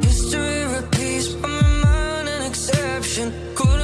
History repeats, but an exception. Could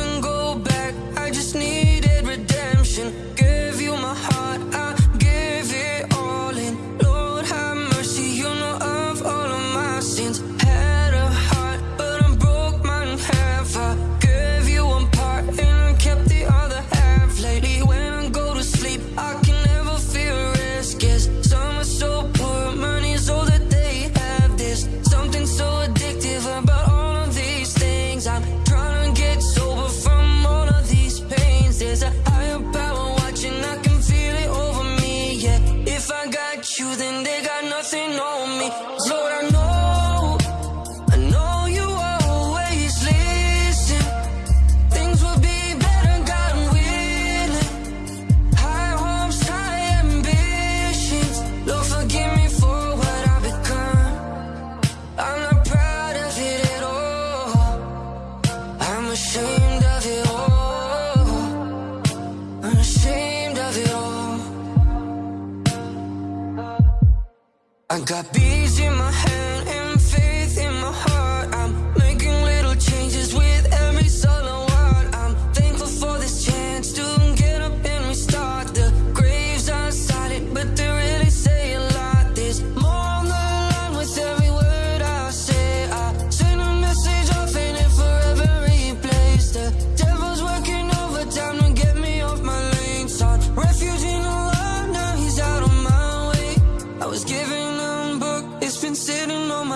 got bees in my hand and faith in my heart. I'm making little changes with every solo word. I'm thankful for this chance to get up and restart. The graves are silent, but they really say a lot. There's more on the line with every word I say. I send a message off and it forever replays. The devil's working overtime to get me off my lane. Sought refuge in the Lord, now he's out of my way. I was given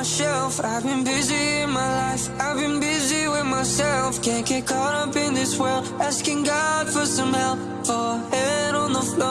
my shelf. I've been busy in my life, I've been busy with myself. Can't get caught up in this world, asking God for some help. For head on the floor,